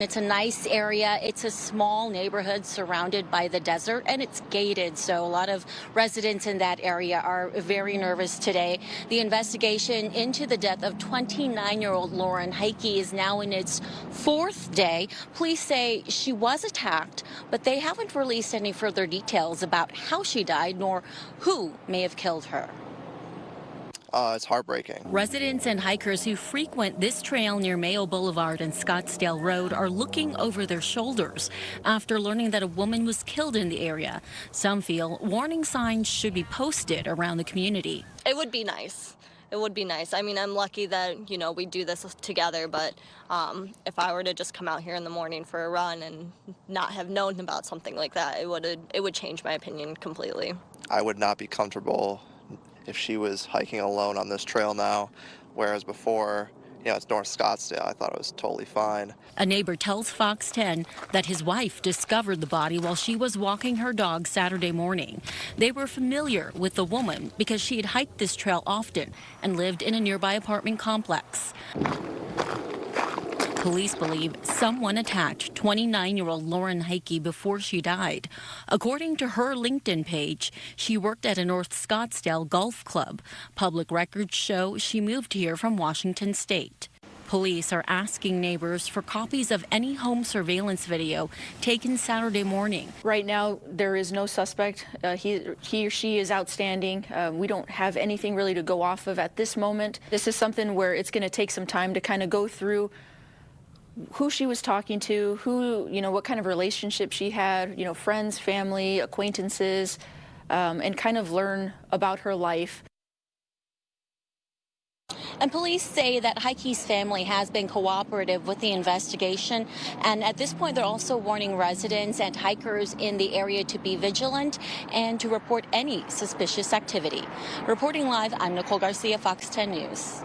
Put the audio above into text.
It's a nice area. It's a small neighborhood surrounded by the desert and it's gated. So a lot of residents in that area are very nervous today. The investigation into the death of 29 year old Lauren Heike is now in its fourth day. Police say she was attacked, but they haven't released any further details about how she died nor who may have killed her. Uh, it's heartbreaking. Residents and hikers who frequent this trail near Mayo Boulevard and Scottsdale Road are looking over their shoulders after learning that a woman was killed in the area. Some feel warning signs should be posted around the community. It would be nice. It would be nice. I mean, I'm lucky that, you know, we do this together, but um, if I were to just come out here in the morning for a run and not have known about something like that, it would it would change my opinion completely. I would not be comfortable if she was hiking alone on this trail now, whereas before, you know, it's North Scottsdale. I thought it was totally fine. A neighbor tells Fox 10 that his wife discovered the body while she was walking her dog Saturday morning. They were familiar with the woman because she had hiked this trail often and lived in a nearby apartment complex. Police believe someone attacked 29-year-old Lauren Heike before she died. According to her LinkedIn page, she worked at a North Scottsdale golf club. Public records show she moved here from Washington state. Police are asking neighbors for copies of any home surveillance video taken Saturday morning. Right now, there is no suspect. Uh, he, he or she is outstanding. Uh, we don't have anything really to go off of at this moment. This is something where it's going to take some time to kind of go through who she was talking to, who, you know, what kind of relationship she had, you know, friends, family, acquaintances, um, and kind of learn about her life. And police say that Heike's family has been cooperative with the investigation. And at this point, they're also warning residents and hikers in the area to be vigilant and to report any suspicious activity. Reporting live, I'm Nicole Garcia, Fox 10 News.